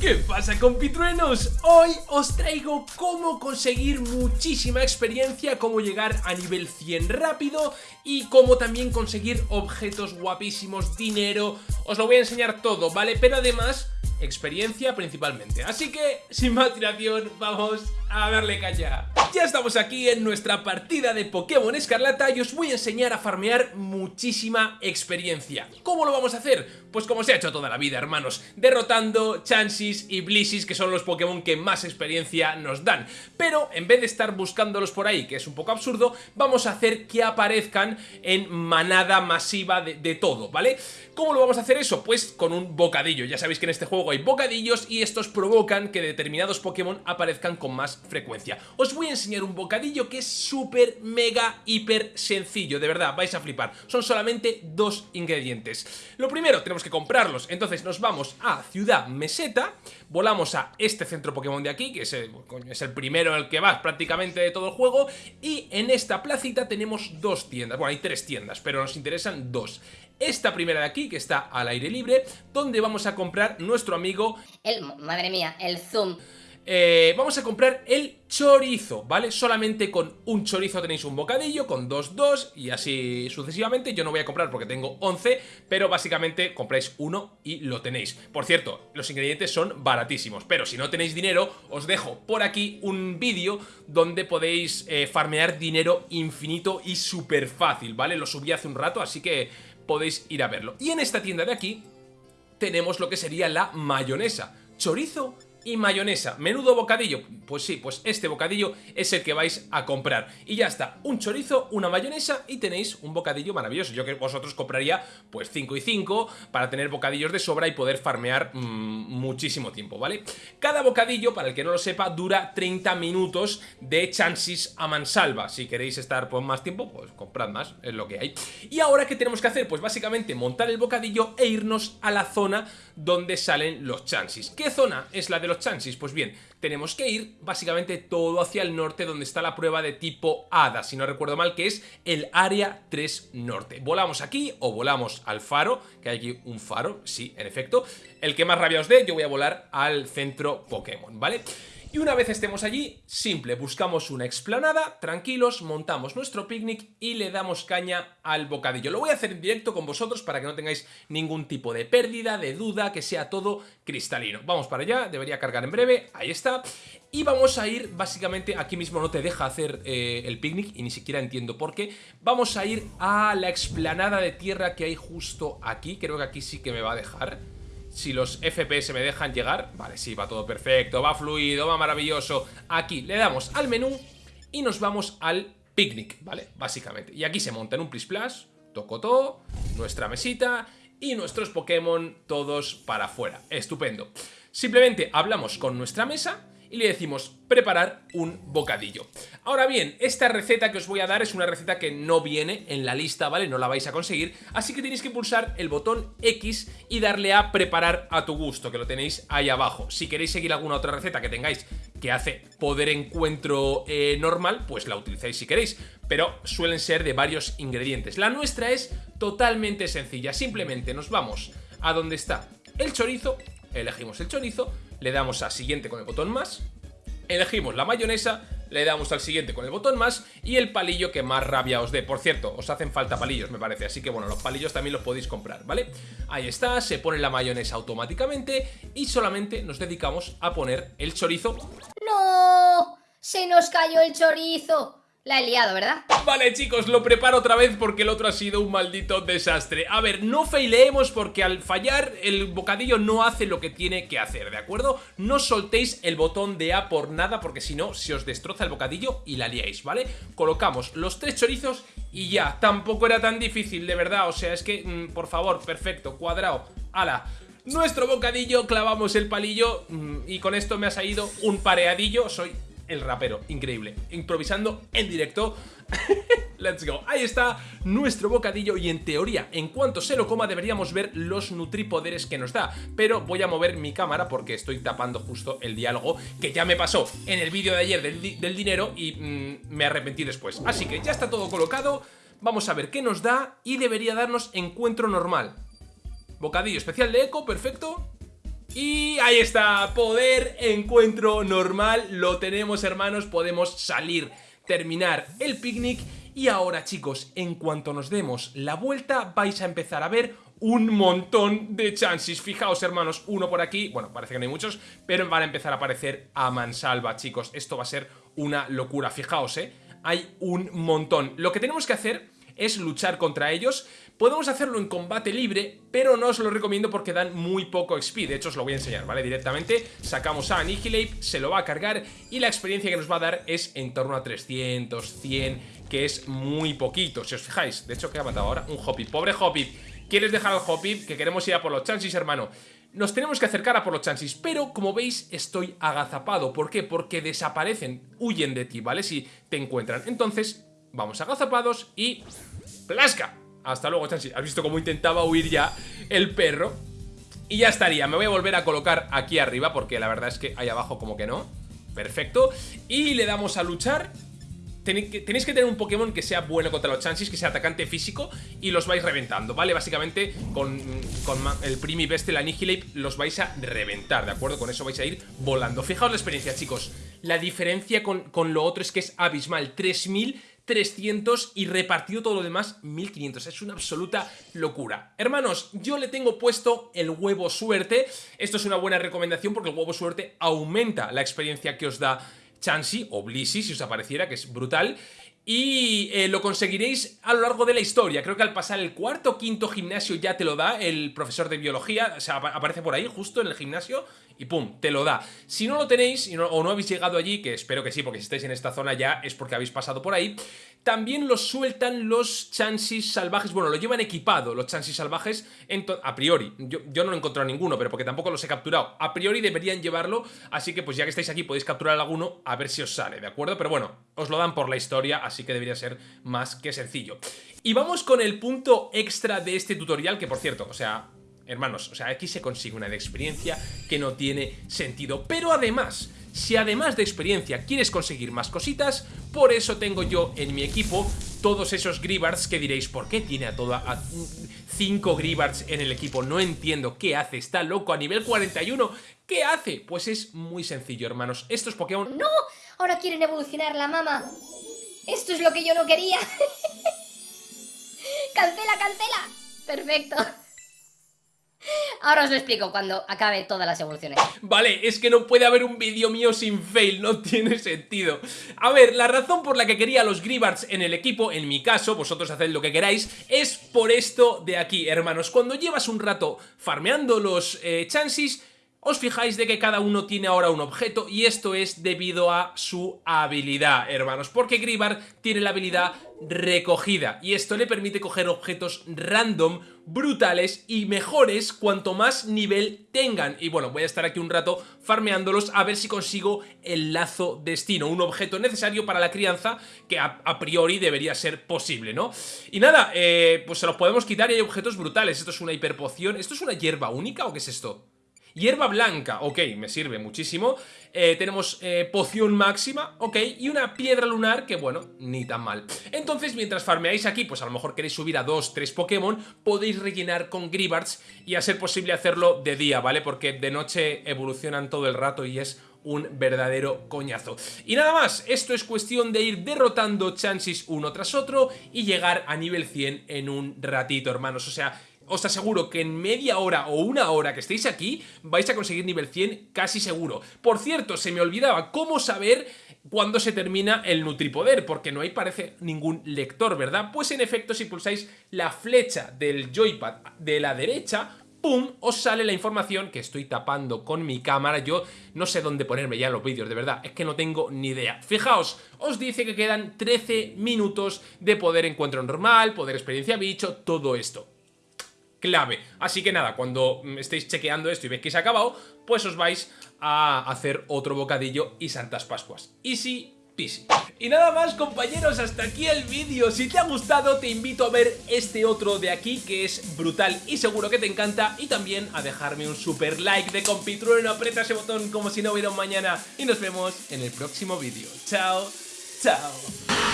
¿Qué pasa compitruenos? Hoy os traigo cómo conseguir muchísima experiencia, cómo llegar a nivel 100 rápido y cómo también conseguir objetos guapísimos, dinero, os lo voy a enseñar todo, ¿vale? Pero además experiencia principalmente. Así que, sin más dilación, vamos a darle caña. Ya estamos aquí en nuestra partida de Pokémon Escarlata y os voy a enseñar a farmear muchísima experiencia. ¿Cómo lo vamos a hacer? Pues como se ha hecho toda la vida, hermanos, derrotando Chansis y Blissis, que son los Pokémon que más experiencia nos dan. Pero en vez de estar buscándolos por ahí, que es un poco absurdo, vamos a hacer que aparezcan en manada masiva de, de todo, ¿vale? ¿Cómo lo vamos a hacer eso? Pues con un bocadillo. Ya sabéis que en este juego hay bocadillos y estos provocan que determinados Pokémon aparezcan con más frecuencia. Os voy a enseñar un bocadillo que es súper, mega, hiper sencillo, de verdad, vais a flipar. Son solamente dos ingredientes. Lo primero, tenemos que comprarlos, entonces nos vamos a Ciudad Meseta, volamos a este centro Pokémon de aquí, que es el, es el primero en el que vas prácticamente de todo el juego, y en esta placita tenemos dos tiendas, bueno, hay tres tiendas, pero nos interesan dos. Esta primera de aquí, que está al aire libre, donde vamos a comprar nuestro amigo... El, madre mía, el zoom. Eh, vamos a comprar el chorizo, ¿vale? Solamente con un chorizo tenéis un bocadillo, con dos, dos y así sucesivamente. Yo no voy a comprar porque tengo 11, pero básicamente compráis uno y lo tenéis. Por cierto, los ingredientes son baratísimos, pero si no tenéis dinero, os dejo por aquí un vídeo donde podéis eh, farmear dinero infinito y súper fácil, ¿vale? Lo subí hace un rato, así que podéis ir a verlo. Y en esta tienda de aquí tenemos lo que sería la mayonesa. Chorizo y mayonesa. Menudo bocadillo. Pues sí, pues este bocadillo es el que vais a comprar. Y ya está, un chorizo, una mayonesa y tenéis un bocadillo maravilloso. Yo que vosotros compraría pues 5 y 5 para tener bocadillos de sobra y poder farmear mmm, muchísimo tiempo, ¿vale? Cada bocadillo, para el que no lo sepa, dura 30 minutos de chances a mansalva. Si queréis estar por más tiempo, pues comprad más, es lo que hay. Y ahora, ¿qué tenemos que hacer? Pues básicamente montar el bocadillo e irnos a la zona donde salen los chances. ¿Qué zona es la de los chances? Pues bien, tenemos que ir básicamente todo hacia el norte donde está la prueba de tipo Hada, si no recuerdo mal, que es el área 3 norte. Volamos aquí o volamos al faro, que hay aquí un faro, sí, en efecto. El que más rabia os dé, yo voy a volar al centro Pokémon, ¿vale? vale y una vez estemos allí, simple, buscamos una explanada, tranquilos, montamos nuestro picnic y le damos caña al bocadillo. Lo voy a hacer en directo con vosotros para que no tengáis ningún tipo de pérdida, de duda, que sea todo cristalino. Vamos para allá, debería cargar en breve, ahí está. Y vamos a ir, básicamente, aquí mismo no te deja hacer eh, el picnic y ni siquiera entiendo por qué. Vamos a ir a la explanada de tierra que hay justo aquí, creo que aquí sí que me va a dejar si los FPS me dejan llegar. Vale, sí, va todo perfecto, va fluido, va maravilloso. Aquí le damos al menú y nos vamos al picnic, ¿vale? Básicamente. Y aquí se monta en un Plis Plus, todo nuestra mesita y nuestros Pokémon todos para afuera. Estupendo. Simplemente hablamos con nuestra mesa y le decimos preparar un bocadillo. Ahora bien, esta receta que os voy a dar es una receta que no viene en la lista, ¿vale? No la vais a conseguir, así que tenéis que pulsar el botón X y darle a preparar a tu gusto, que lo tenéis ahí abajo. Si queréis seguir alguna otra receta que tengáis que hace poder encuentro eh, normal, pues la utilizáis si queréis, pero suelen ser de varios ingredientes. La nuestra es totalmente sencilla, simplemente nos vamos a donde está el chorizo, elegimos el chorizo, le damos a siguiente con el botón más, elegimos la mayonesa, le damos al siguiente con el botón más y el palillo que más rabia os dé. Por cierto, os hacen falta palillos, me parece, así que bueno, los palillos también los podéis comprar, ¿vale? Ahí está, se pone la mayonesa automáticamente y solamente nos dedicamos a poner el chorizo. ¡No! ¡Se nos cayó el chorizo! La he liado, ¿verdad? Vale, chicos, lo preparo otra vez porque el otro ha sido un maldito desastre. A ver, no faileemos porque al fallar el bocadillo no hace lo que tiene que hacer, ¿de acuerdo? No soltéis el botón de A por nada porque si no, se os destroza el bocadillo y la liáis, ¿vale? Colocamos los tres chorizos y ya. Tampoco era tan difícil, de verdad. O sea, es que, mm, por favor, perfecto, cuadrado. ¡Hala! Nuestro bocadillo, clavamos el palillo mm, y con esto me ha salido un pareadillo. Soy el rapero, increíble, improvisando en directo. Let's go. Ahí está nuestro bocadillo y en teoría, en cuanto se lo coma deberíamos ver los nutripoderes que nos da. Pero voy a mover mi cámara porque estoy tapando justo el diálogo que ya me pasó en el vídeo de ayer del, dinero y mm, me arrepentí después. Así que ya está todo colocado, vamos a ver qué nos da y debería darnos encuentro normal. Bocadillo especial de eco, perfecto. Y ahí está, poder, encuentro normal, lo tenemos hermanos, podemos salir, terminar el picnic. Y ahora chicos, en cuanto nos demos la vuelta vais a empezar a ver un montón de chances Fijaos hermanos, uno por aquí, bueno parece que no hay muchos, pero van a empezar a aparecer a mansalva chicos. Esto va a ser una locura, fijaos eh, hay un montón. Lo que tenemos que hacer es luchar contra ellos Podemos hacerlo en combate libre, pero no os lo recomiendo porque dan muy poco XP De hecho os lo voy a enseñar, ¿vale? Directamente sacamos a Annihilate, se lo va a cargar Y la experiencia que nos va a dar es en torno a 300, 100, que es muy poquito Si os fijáis, de hecho, ¿qué ha matado ahora? Un Hoppy, pobre Hoppy ¿Quieres dejar al Hoppy? Que queremos ir a por los chances, hermano nos tenemos que acercar a por los chances, pero como veis estoy agazapado. ¿Por qué? Porque desaparecen, huyen de ti, ¿vale? Si te encuentran. Entonces, vamos agazapados y... ¡Plasca! Hasta luego, Chansi. ¿Has visto cómo intentaba huir ya el perro? Y ya estaría. Me voy a volver a colocar aquí arriba porque la verdad es que ahí abajo como que no. Perfecto. Y le damos a luchar. Tenéis que tener un Pokémon que sea bueno contra los Chansis, que sea atacante físico y los vais reventando, ¿vale? Básicamente con, el Primi Best, el Annihilate, los vais a reventar, ¿de acuerdo? Con eso vais a ir volando. Fijaos la experiencia, chicos. La diferencia con, con lo otro es que es abismal. 3000 300 y repartido todo lo demás 1500. Es una absoluta locura. Hermanos, yo le tengo puesto el huevo suerte. Esto es una buena recomendación porque el huevo suerte aumenta la experiencia que os da Chansey o Blissey, si os apareciera, que es brutal y eh, lo conseguiréis a lo largo de la historia. Creo que al pasar el cuarto o quinto gimnasio ya te lo da el profesor de biología, o sea, aparece por ahí justo en el gimnasio y pum, te lo da. Si no lo tenéis o no habéis llegado allí, que espero que sí, porque si estáis en esta zona ya es porque habéis pasado por ahí, también los sueltan los chansis salvajes, bueno, lo llevan equipado los chansis salvajes a priori, yo, yo, no he encontrado ninguno, pero porque tampoco los he capturado, a priori deberían llevarlo, así que pues ya que estáis aquí podéis capturar alguno a ver si os sale, ¿de acuerdo? Pero bueno, os lo dan por la historia, así que debería ser más que sencillo. Y vamos con el punto extra de este tutorial, que por cierto, o sea, Hermanos, o sea, aquí se consigue una de experiencia que no tiene sentido. Pero además, si además de experiencia quieres conseguir más cositas, por eso tengo yo en mi equipo todos esos Gribards que diréis, ¿por qué tiene a toda... A 5 Gribards en el equipo? No entiendo qué hace, está loco a nivel 41. ¿Qué hace? Pues es muy sencillo, hermanos. Estos Pokémon... ¡No! Ahora quieren evolucionar la mama. Esto es lo que yo no quería. cancela, cancela. Perfecto. Ahora os lo explico cuando acabe todas las evoluciones. Vale, es que no puede haber un vídeo mío sin fail, no tiene sentido. A ver, la razón por la que quería los Gribards en el equipo, en mi caso, vosotros haced lo que queráis Es por esto de aquí, hermanos. Cuando llevas un rato farmeando los eh, Chansis os fijáis de que cada uno tiene ahora un objeto y esto es debido a su habilidad, hermanos, porque Gribar tiene la habilidad recogida y esto le permite coger objetos random, brutales y mejores cuanto más nivel tengan. Y bueno, voy a estar aquí un rato farmeándolos a ver si consigo el lazo destino, un objeto necesario para la crianza que a, priori debería ser posible, ¿no? Y nada, eh, pues se los podemos quitar y hay objetos brutales. Esto es una hiperpoción, ¿esto es una hierba única o qué es esto? Hierba blanca, ok, me sirve muchísimo. Eh, tenemos eh, poción máxima, ok, y una piedra lunar que, bueno, ni tan mal. Entonces, mientras farmeáis aquí, pues a lo mejor queréis subir a 2, 3 Pokémon, podéis rellenar con Gribards y a ser posible hacerlo de día, ¿vale? Porque de noche evolucionan todo el rato y es un verdadero coñazo. Y nada más, esto es cuestión de ir derrotando chances uno tras otro y llegar a nivel 100 en un ratito, hermanos. O sea, os aseguro que en media hora o una hora que estéis aquí vais a conseguir nivel 100 casi seguro. Por cierto, se me olvidaba cómo saber cuándo se termina el Nutripoder, porque no hay parece ningún lector, ¿verdad? Pues en efecto, si pulsáis la flecha del joypad de la derecha, ¡pum! os sale la información que estoy tapando con mi cámara. Yo no sé dónde ponerme ya los vídeos, de verdad, es que no tengo ni idea. Fijaos, os dice que quedan 13 minutos de poder encuentro normal, poder experiencia bicho, todo esto clave. Así que nada, cuando estéis chequeando esto y veis que se ha acabado, pues os vais a hacer otro bocadillo y Santas Pascuas. Easy peasy. Y nada más compañeros, hasta aquí el vídeo. Si te ha gustado te invito a ver este otro de aquí que es brutal y seguro que te encanta. Y también a dejarme un super like de compitrueno, aprieta ese botón como si no hubiera un mañana. Y nos vemos en el próximo vídeo. Chao, chao.